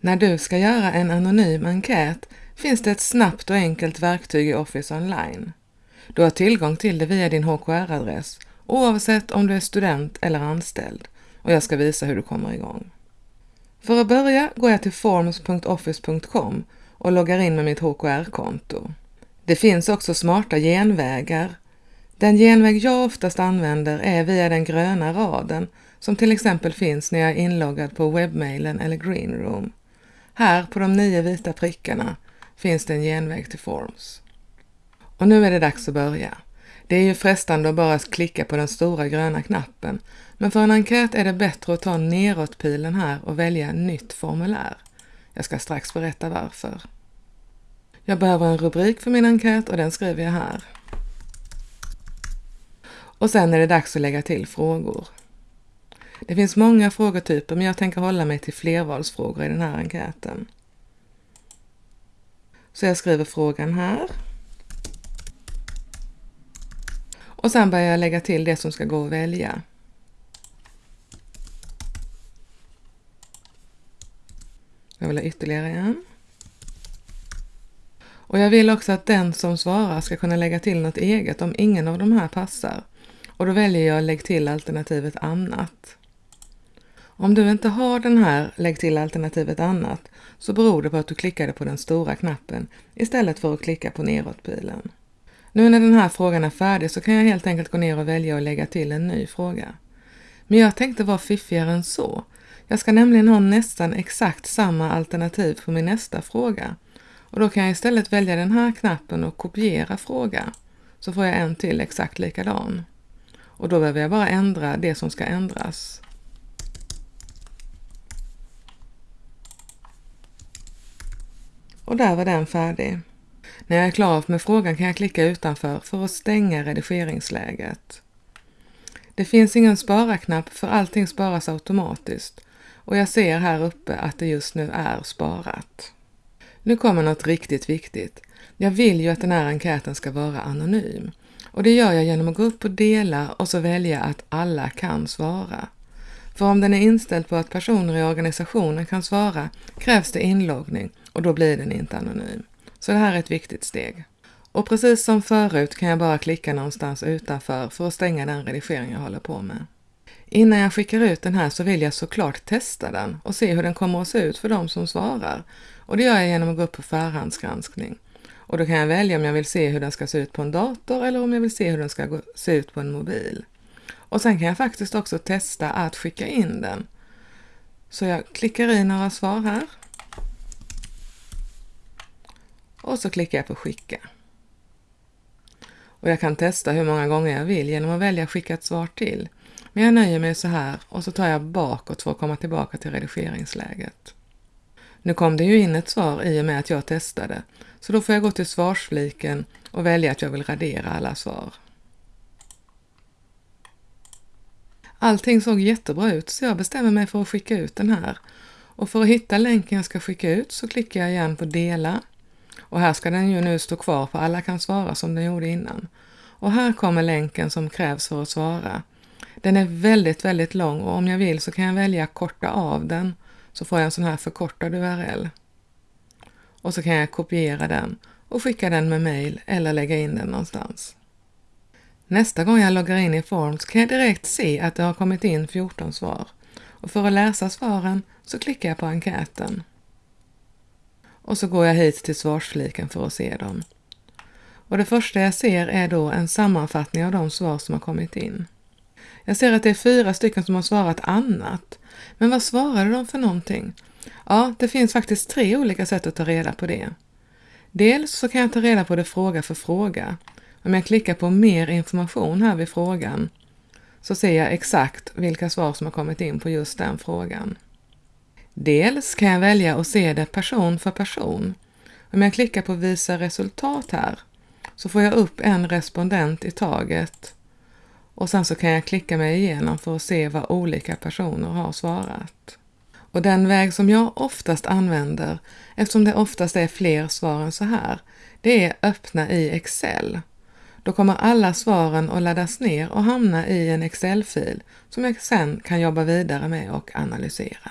När du ska göra en anonym enkät finns det ett snabbt och enkelt verktyg i Office Online. Du har tillgång till det via din HKR-adress oavsett om du är student eller anställd och jag ska visa hur du kommer igång. För att börja går jag till forms.office.com och loggar in med mitt HKR-konto. Det finns också smarta genvägar. Den genväg jag oftast använder är via den gröna raden som till exempel finns när jag är inloggad på webbmailen eller Greenroom. Här på de nio vita prickarna finns det en genväg till Forms. Och nu är det dags att börja. Det är ju frestande att bara klicka på den stora gröna knappen, men för en enkät är det bättre att ta neråtpilen här och välja nytt formulär. Jag ska strax berätta varför. Jag behöver en rubrik för min enkät och den skriver jag här. Och sen är det dags att lägga till frågor. Det finns många frågetyper men jag tänker hålla mig till flervalsfrågor i den här enkäten. Så jag skriver frågan här. Och sen börjar jag lägga till det som ska gå att välja. Jag vill ha ytterligare en. Och jag vill också att den som svarar ska kunna lägga till något eget om ingen av de här passar. Och då väljer jag lägg till alternativet annat. Om du inte har den här lägg till alternativet annat så beror det på att du klickade på den stora knappen istället för att klicka på neråtpilen. Nu när den här frågan är färdig så kan jag helt enkelt gå ner och välja att lägga till en ny fråga. Men jag tänkte vara fiffigare än så. Jag ska nämligen ha nästan exakt samma alternativ för min nästa fråga. Och då kan jag istället välja den här knappen och kopiera fråga. Så får jag en till exakt likadan. Och då behöver jag bara ändra det som ska ändras. Och där var den färdig. När jag är klar med frågan kan jag klicka utanför för att stänga redigeringsläget. Det finns ingen spara-knapp för allting sparas automatiskt och jag ser här uppe att det just nu är sparat. Nu kommer något riktigt viktigt. Jag vill ju att den här enkäten ska vara anonym och det gör jag genom att gå upp på dela och så välja att alla kan svara. För om den är inställd på att personer i organisationen kan svara krävs det inloggning och då blir den inte anonym. Så det här är ett viktigt steg. Och precis som förut kan jag bara klicka någonstans utanför för att stänga den redigering jag håller på med. Innan jag skickar ut den här så vill jag såklart testa den och se hur den kommer att se ut för de som svarar. Och det gör jag genom att gå upp på förhandsgranskning. Och då kan jag välja om jag vill se hur den ska se ut på en dator eller om jag vill se hur den ska se ut på en mobil. Och sen kan jag faktiskt också testa att skicka in den. Så jag klickar i några svar här. Och så klickar jag på skicka. Och jag kan testa hur många gånger jag vill genom att välja skicka ett svar till. Men jag nöjer mig så här och så tar jag bakåt för att komma tillbaka till redigeringsläget. Nu kom det ju in ett svar i och med att jag testade, så då får jag gå till svarsfliken och välja att jag vill radera alla svar. Allting såg jättebra ut så jag bestämmer mig för att skicka ut den här. Och för att hitta länken jag ska skicka ut så klickar jag igen på dela. Och här ska den ju nu stå kvar för alla kan svara som den gjorde innan. Och här kommer länken som krävs för att svara. Den är väldigt, väldigt lång och om jag vill så kan jag välja korta av den så får jag en sån här förkortad URL. Och så kan jag kopiera den och skicka den med mail eller lägga in den någonstans. Nästa gång jag loggar in i Forms kan jag direkt se att det har kommit in 14 svar och för att läsa svaren så klickar jag på enkäten. Och så går jag hit till svarsfliken för att se dem. Och det första jag ser är då en sammanfattning av de svar som har kommit in. Jag ser att det är fyra stycken som har svarat annat. Men vad svarade de för någonting? Ja, det finns faktiskt tre olika sätt att ta reda på det. Dels så kan jag ta reda på det fråga för fråga. Om jag klickar på mer information här vid frågan så ser jag exakt vilka svar som har kommit in på just den frågan. Dels kan jag välja att se det person för person. Om jag klickar på visa resultat här så får jag upp en respondent i taget och sen så kan jag klicka mig igenom för att se vad olika personer har svarat. Och den väg som jag oftast använder, eftersom det oftast är fler svar än så här, det är öppna i Excel. Då kommer alla svaren att laddas ner och hamna i en Excel-fil som jag sen kan jobba vidare med och analysera.